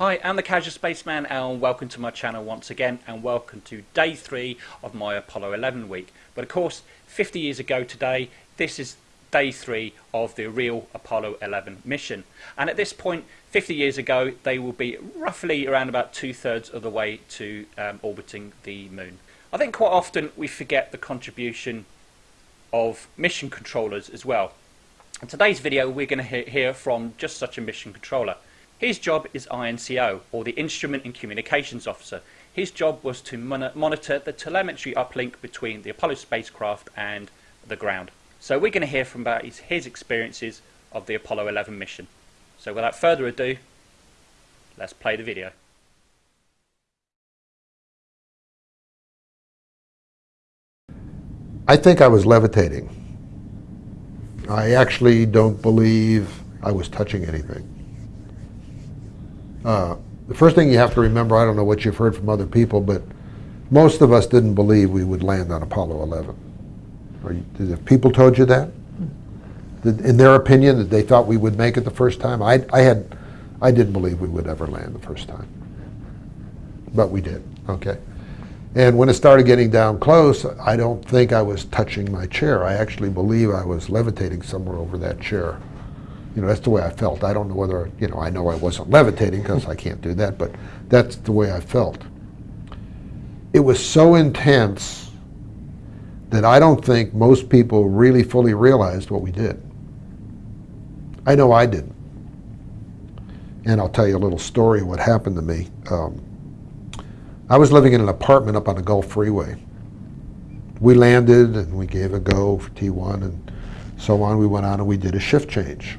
Hi, I'm the Casual Spaceman and welcome to my channel once again and welcome to day three of my Apollo 11 week. But of course, 50 years ago today, this is day three of the real Apollo 11 mission. And at this point, 50 years ago, they will be roughly around about two thirds of the way to um, orbiting the moon. I think quite often we forget the contribution of mission controllers as well. In today's video, we're going to hear from just such a mission controller. His job is INCO, or the Instrument and Communications Officer. His job was to mon monitor the telemetry uplink between the Apollo spacecraft and the ground. So we're going to hear from about his, his experiences of the Apollo 11 mission. So without further ado, let's play the video. I think I was levitating. I actually don't believe I was touching anything. Uh, the first thing you have to remember, I don't know what you've heard from other people, but most of us didn't believe we would land on Apollo 11. You, did people told you that? In their opinion, that they thought we would make it the first time? I, I, had, I didn't believe we would ever land the first time. But we did, okay? And when it started getting down close, I don't think I was touching my chair. I actually believe I was levitating somewhere over that chair. You know, that's the way I felt. I don't know whether, you know, I know I wasn't levitating because I can't do that, but that's the way I felt. It was so intense that I don't think most people really fully realized what we did. I know I didn't. And I'll tell you a little story of what happened to me. Um, I was living in an apartment up on the Gulf Freeway. We landed and we gave a go for T1 and so on. We went on and we did a shift change.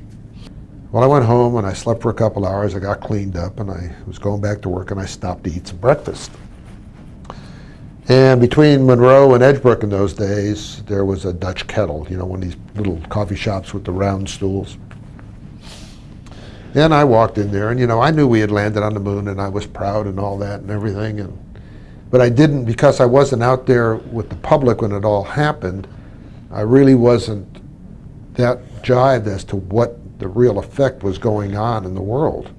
Well, I went home and I slept for a couple hours. I got cleaned up and I was going back to work and I stopped to eat some breakfast. And between Monroe and Edgebrook in those days, there was a Dutch kettle, you know, one of these little coffee shops with the round stools. And I walked in there and, you know, I knew we had landed on the moon and I was proud and all that and everything. And, but I didn't, because I wasn't out there with the public when it all happened, I really wasn't that jived as to what the real effect was going on in the world.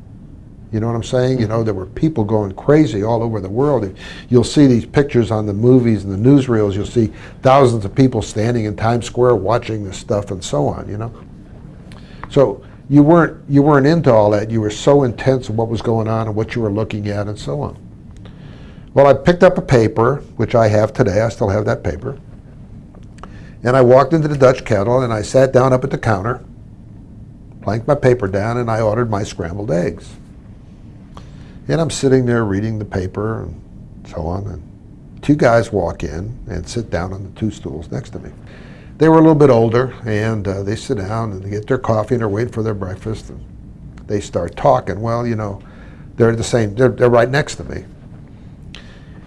You know what I'm saying? You know, mm-hmm. there were people going crazy all over the world. You'll see these pictures on the movies and the newsreels. You'll see thousands of people standing in Times Square watching this stuff and so on, you know? So you weren't, you weren't into all that. You were so intense in what was going on and what you were looking at and so on. Well, I picked up a paper, which I have today. I still have that paper. And I walked into the Dutch kettle and I sat down up at the counter planked my paper down, and I ordered my scrambled eggs. And I'm sitting there reading the paper and so on, and two guys walk in and sit down on the two stools next to me. They were a little bit older, and uh, they sit down and they get their coffee and they're waiting for their breakfast. And they start talking. Well, you know, they're the same. They're, they're right next to me.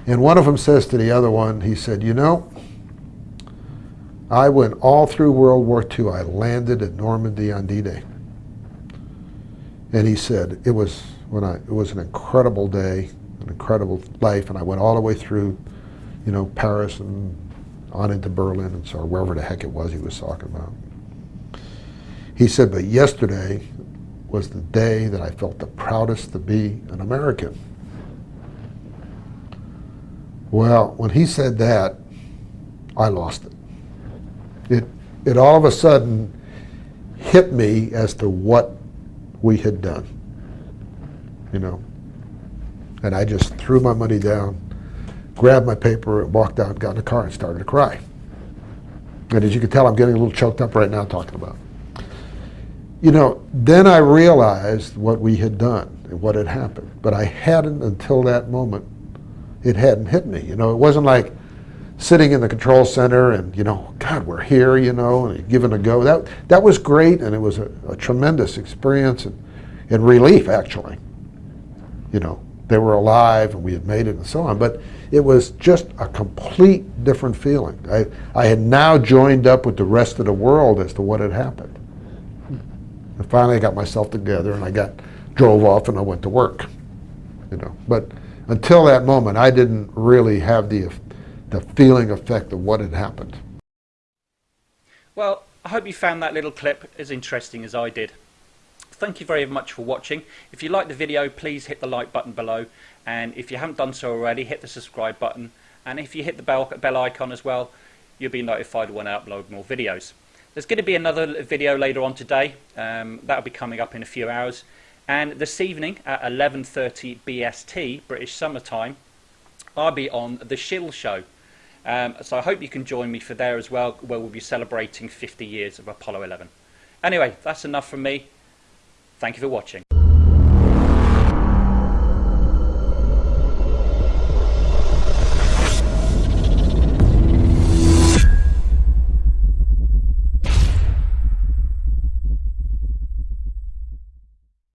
And one of them says to the other one, he said, you know, I went all through World War II. I landed at Normandy on D-Day. And he said, it was, when I, it was an incredible day, an incredible life, and I went all the way through, you know, Paris and on into Berlin and so wherever the heck it was he was talking about. He said, but yesterday was the day that I felt the proudest to be an American. Well, when he said that, I lost it. It, it all of a sudden hit me as to what we had done. You know. And I just threw my money down, grabbed my paper, walked out, got in the car, and started to cry. And as you can tell, I'm getting a little choked up right now talking about it. You know, then I realized what we had done and what had happened. But I hadn't until that moment, it hadn't hit me. You know, it wasn't like, sitting in the control center and, you know, God, we're here, you know, and giving a go. That, that was great, and it was a, a tremendous experience and, and relief, actually. You know, they were alive and we had made it and so on. But it was just a complete different feeling. I, I had now joined up with the rest of the world as to what had happened. And finally I got myself together and I got, drove off and I went to work. You know, but until that moment, I didn't really have the the feeling effect of what had happened. Well, I hope you found that little clip as interesting as I did. Thank you very much for watching. If you like the video, please hit the like button below. And if you haven't done so already, hit the subscribe button. And if you hit the bell, bell icon as well, you'll be notified when I upload more videos. There's going to be another video later on today. Um, that'll be coming up in a few hours. And this evening at 11.30 BST, British Summertime, I'll be on The Shill Show. Um, so I hope you can join me for there as well, where we'll be celebrating 50 years of Apollo 11. Anyway, that's enough from me. Thank you for watching.